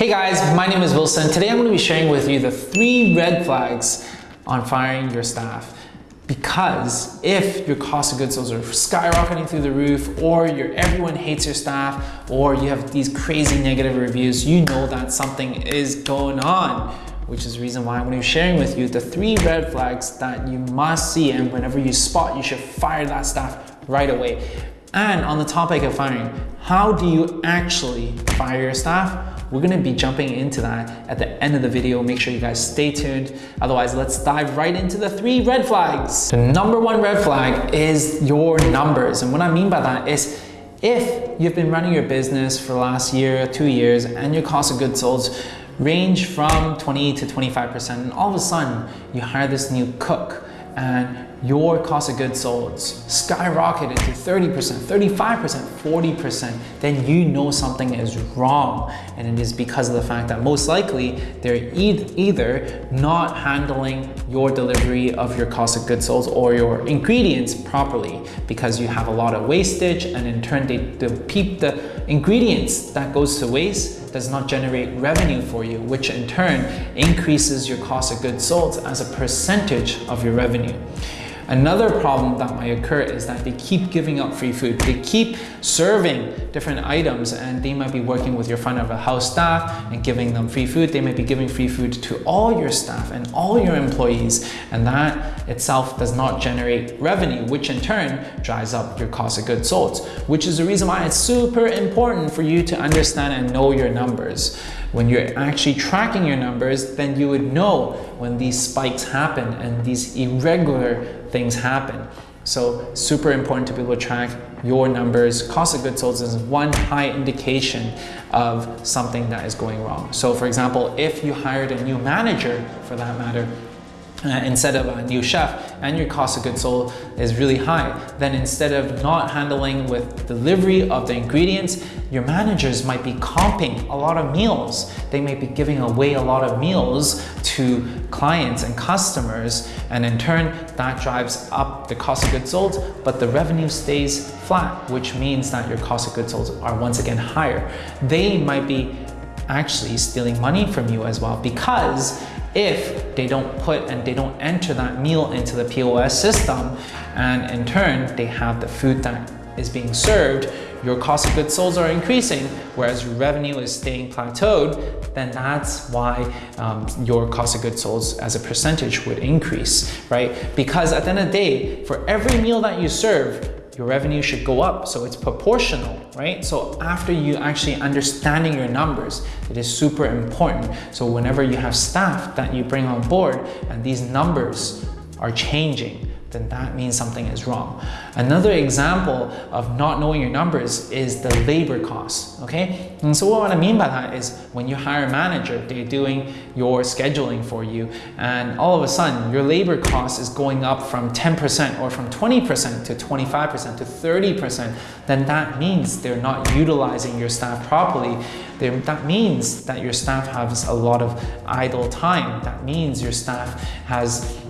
Hey guys, my name is Wilson. Today I'm going to be sharing with you the three red flags on firing your staff. Because if your cost of goods sold are skyrocketing through the roof, or your everyone hates your staff, or you have these crazy negative reviews, you know that something is going on which is the reason why I'm going to be sharing with you the three red flags that you must see and whenever you spot, you should fire that staff right away. And on the topic of firing, how do you actually fire your staff? We're gonna be jumping into that at the end of the video. Make sure you guys stay tuned. Otherwise, let's dive right into the three red flags. The number one red flag is your numbers. And what I mean by that is if you've been running your business for the last year, two years, and your cost of goods sold range from 20 to 25%, and all of a sudden you hire this new cook and your cost of goods sold skyrocketed to 30%, 35%, 40%, then you know something is wrong. And it is because of the fact that most likely they're either not handling your delivery of your cost of goods sold or your ingredients properly because you have a lot of wastage and in turn they, keep the ingredients that goes to waste does not generate revenue for you, which in turn increases your cost of goods sold as a percentage of your revenue. Another problem that might occur is that they keep giving out free food. They keep serving different items and they might be working with your front of a house staff and giving them free food. They might be giving free food to all your staff and all your employees and that itself does not generate revenue, which in turn drives up your cost of goods sold, which is the reason why it's super important for you to understand and know your numbers. When you're actually tracking your numbers, then you would know when these spikes happen and these irregular things happen. So super important to be able to track your numbers. Cost of goods sold is one high indication of something that is going wrong. So for example, if you hired a new manager for that matter, uh, instead of a new chef and your cost of goods sold is really high, then instead of not handling with delivery of the ingredients, your managers might be comping a lot of meals. They may be giving away a lot of meals to clients and customers and in turn that drives up the cost of goods sold but the revenue stays flat which means that your cost of goods sold are once again higher. They might be actually stealing money from you as well because if they don't put and they don't enter that meal into the POS system and in turn they have the food that is being served, your cost of goods sold are increasing, whereas your revenue is staying plateaued, then that's why um, your cost of goods sold as a percentage would increase, right? Because at the end of the day, for every meal that you serve, your revenue should go up. So it's proportional, right? So after you actually understanding your numbers, it is super important. So whenever you have staff that you bring on board and these numbers are changing, then that means something is wrong. Another example of not knowing your numbers is the labor costs, okay? And so what I mean by that is when you hire a manager, they're doing your scheduling for you, and all of a sudden your labor cost is going up from 10% or from 20% to 25% to 30%, then that means they're not utilizing your staff properly. They're, that means that your staff has a lot of idle time. That means your staff has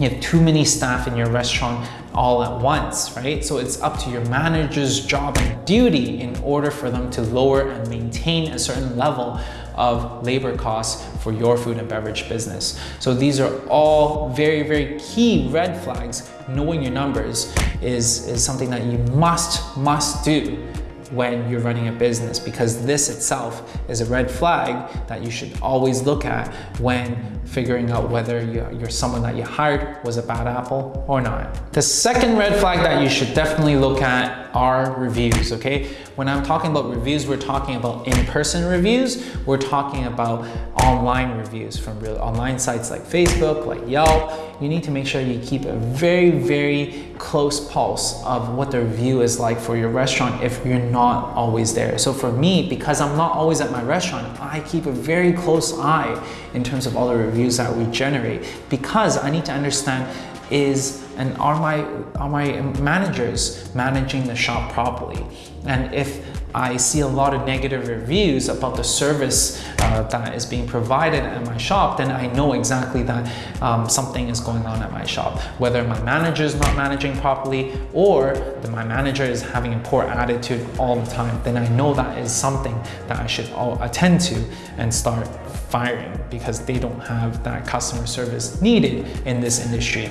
you have too many staff in your restaurant all at once, right? So it's up to your manager's job and duty in order for them to lower and maintain a certain level of labor costs for your food and beverage business. So these are all very, very key red flags. Knowing your numbers is, is something that you must, must do when you're running a business because this itself is a red flag that you should always look at when figuring out whether you're someone that you hired was a bad apple or not. The second red flag that you should definitely look at are reviews, okay? When I'm talking about reviews, we're talking about in-person reviews. We're talking about online reviews from real online sites like Facebook, like Yelp. You need to make sure you keep a very, very close pulse of what the review is like for your restaurant if you're not always there. So for me, because I'm not always at my restaurant, I keep a very close eye in terms of all the reviews that we generate because I need to understand is and are my are my managers managing the shop properly and if I see a lot of negative reviews about the service uh, that is being provided at my shop, then I know exactly that um, something is going on at my shop. Whether my manager is not managing properly or that my manager is having a poor attitude all the time, then I know that is something that I should attend to and start firing because they don't have that customer service needed in this industry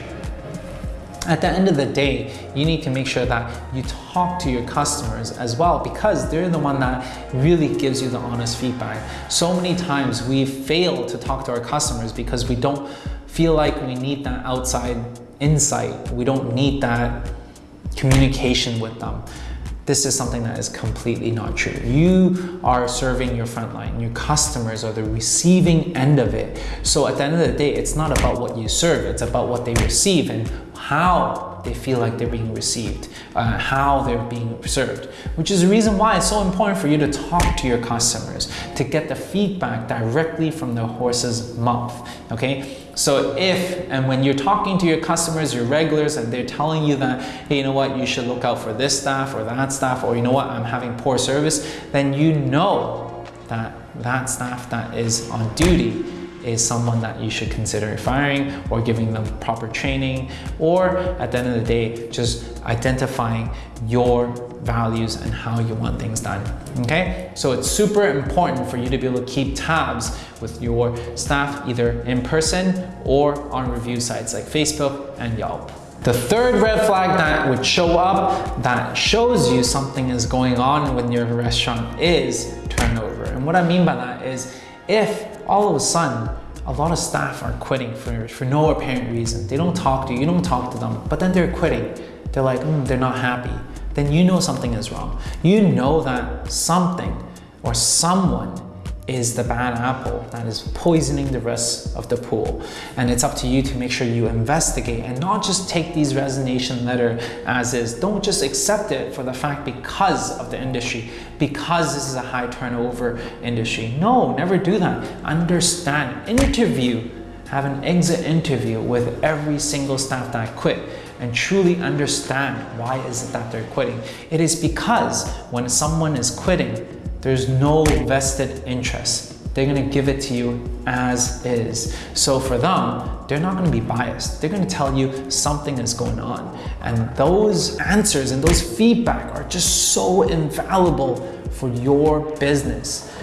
at the end of the day, you need to make sure that you talk to your customers as well because they're the one that really gives you the honest feedback. So many times we fail to talk to our customers because we don't feel like we need that outside insight. We don't need that communication with them this is something that is completely not true. You are serving your frontline. Your customers are the receiving end of it. So at the end of the day, it's not about what you serve. It's about what they receive and how they feel like they're being received, uh, how they're being served, which is the reason why it's so important for you to talk to your customers, to get the feedback directly from the horse's mouth, okay? So if and when you're talking to your customers, your regulars, and they're telling you that, hey, you know what, you should look out for this staff or that staff, or you know what, I'm having poor service, then you know that that staff that is on duty is someone that you should consider firing or giving them proper training or at the end of the day just identifying your values and how you want things done okay so it's super important for you to be able to keep tabs with your staff either in person or on review sites like Facebook and Yelp the third red flag that would show up that shows you something is going on with your restaurant is turnover. And what I mean by that is if all of a sudden, a lot of staff are quitting for, for no apparent reason. They don't talk to you, you don't talk to them, but then they're quitting. They're like, mm, they're not happy. Then you know something is wrong. You know that something or someone is the bad apple that is poisoning the rest of the pool. And it's up to you to make sure you investigate and not just take these resignation letter as is. Don't just accept it for the fact because of the industry, because this is a high turnover industry. No, never do that. Understand, interview, have an exit interview with every single staff that quit and truly understand why is it that they're quitting. It is because when someone is quitting, there's no vested interest. They're gonna give it to you as is. So for them, they're not gonna be biased. They're gonna tell you something is going on. And those answers and those feedback are just so invaluable for your business.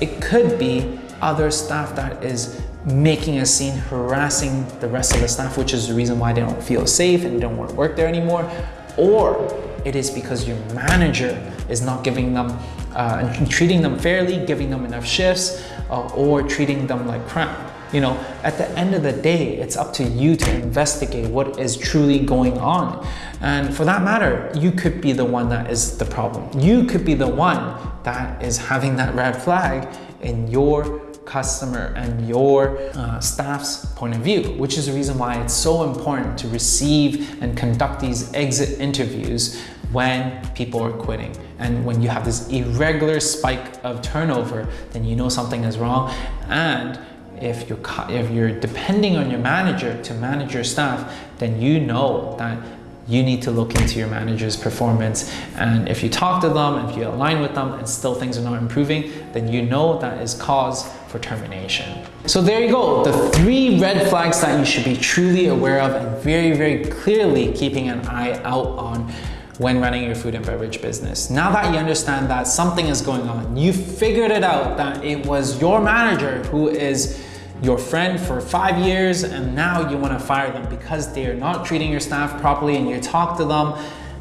It could be other staff that is making a scene, harassing the rest of the staff, which is the reason why they don't feel safe and don't want to work there anymore. Or it is because your manager is not giving them uh, and treating them fairly, giving them enough shifts, uh, or treating them like crap. You know, at the end of the day, it's up to you to investigate what is truly going on. And for that matter, you could be the one that is the problem. You could be the one that is having that red flag in your customer and your uh, staff's point of view, which is the reason why it's so important to receive and conduct these exit interviews when people are quitting. And when you have this irregular spike of turnover, then you know something is wrong. And if you're, if you're depending on your manager to manage your staff, then you know that you need to look into your manager's performance. And if you talk to them, if you align with them and still things are not improving, then you know that is cause for termination. So there you go, the three red flags that you should be truly aware of and very, very clearly keeping an eye out on when running your food and beverage business. Now that you understand that something is going on, you figured it out that it was your manager who is your friend for five years and now you want to fire them because they are not treating your staff properly and you talk to them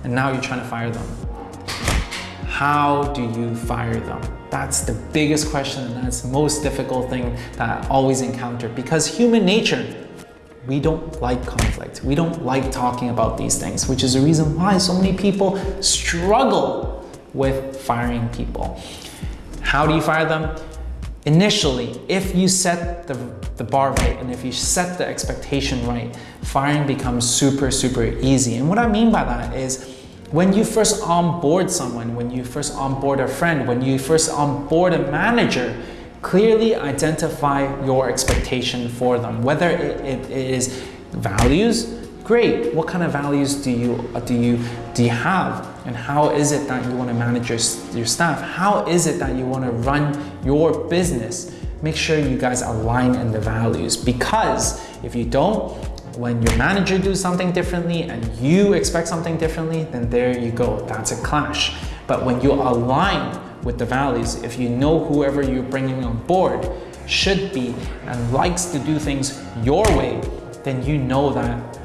and now you're trying to fire them. How do you fire them? That's the biggest question and that's the most difficult thing that I always encounter because human nature we don't like conflict. We don't like talking about these things, which is the reason why so many people struggle with firing people. How do you fire them? Initially, if you set the, the bar right and if you set the expectation right, firing becomes super, super easy. And what I mean by that is when you first onboard someone, when you first onboard a friend, when you first onboard a manager, Clearly identify your expectation for them, whether it, is values, great. What kind of values do you, uh, do you, do you have and how is it that you want to manage your, your staff? How is it that you want to run your business? Make sure you guys align in the values because if you don't, when your manager does something differently and you expect something differently, then there you go, that's a clash. But when you align with the values, if you know whoever you're bringing on board should be and likes to do things your way, then you know that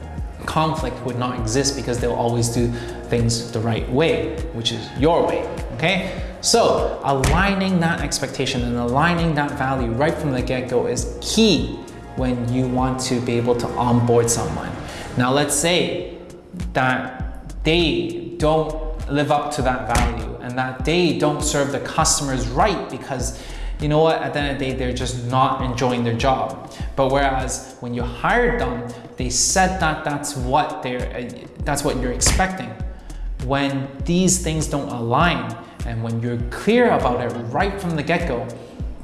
conflict would not exist because they'll always do things the right way, which is your way, okay? So aligning that expectation and aligning that value right from the get-go is key when you want to be able to onboard someone. Now let's say that they don't live up to that value and that they don't serve the customers right because you know what, at the end of the day, they're just not enjoying their job. But whereas when you hired them, they said that that's what they're, uh, that's what you're expecting. When these things don't align and when you're clear about it right from the get-go,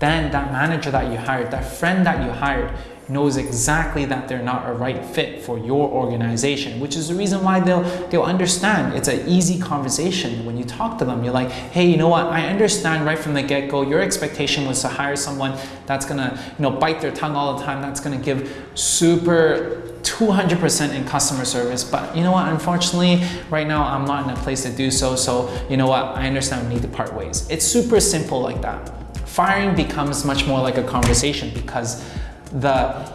then that manager that you hired, that friend that you hired, knows exactly that they're not a right fit for your organization, which is the reason why they'll, they'll understand. It's an easy conversation. When you talk to them, you're like, hey, you know what? I understand right from the get-go, your expectation was to hire someone that's gonna you know, bite their tongue all the time, that's gonna give super 200% in customer service. But you know what, unfortunately, right now I'm not in a place to do so. So you know what, I understand we need to part ways. It's super simple like that. Firing becomes much more like a conversation because the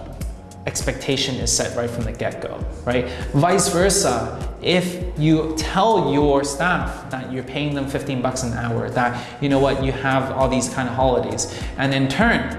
expectation is set right from the get-go, right? Vice versa, if you tell your staff that you're paying them 15 bucks an hour, that you know what, you have all these kind of holidays, and in turn,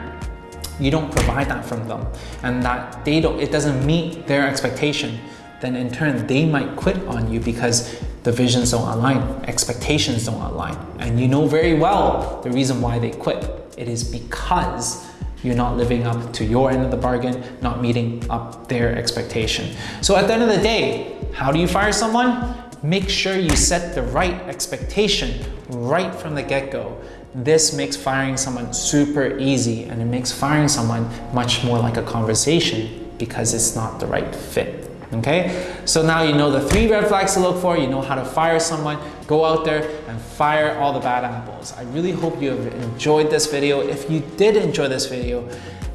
you don't provide that from them, and that they don't, it doesn't meet their expectation, then in turn, they might quit on you because the visions don't align, expectations don't align. And you know very well the reason why they quit. It is because you're not living up to your end of the bargain, not meeting up their expectation. So at the end of the day, how do you fire someone? Make sure you set the right expectation right from the get-go. This makes firing someone super easy and it makes firing someone much more like a conversation because it's not the right fit okay? So now you know the three red flags to look for, you know how to fire someone, go out there and fire all the bad apples. I really hope you have enjoyed this video. If you did enjoy this video,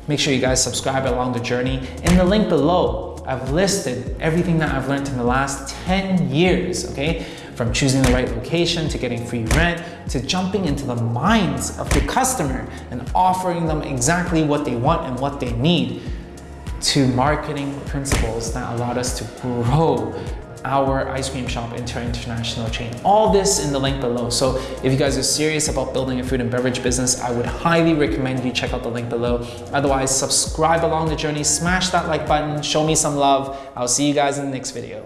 make sure you guys subscribe along the journey. In the link below, I've listed everything that I've learned in the last 10 years, okay? From choosing the right location, to getting free rent, to jumping into the minds of the customer and offering them exactly what they want and what they need to marketing principles that allowed us to grow our ice cream shop into an international chain. All this in the link below. So if you guys are serious about building a food and beverage business, I would highly recommend you check out the link below. Otherwise, subscribe along the journey, smash that like button, show me some love. I'll see you guys in the next video.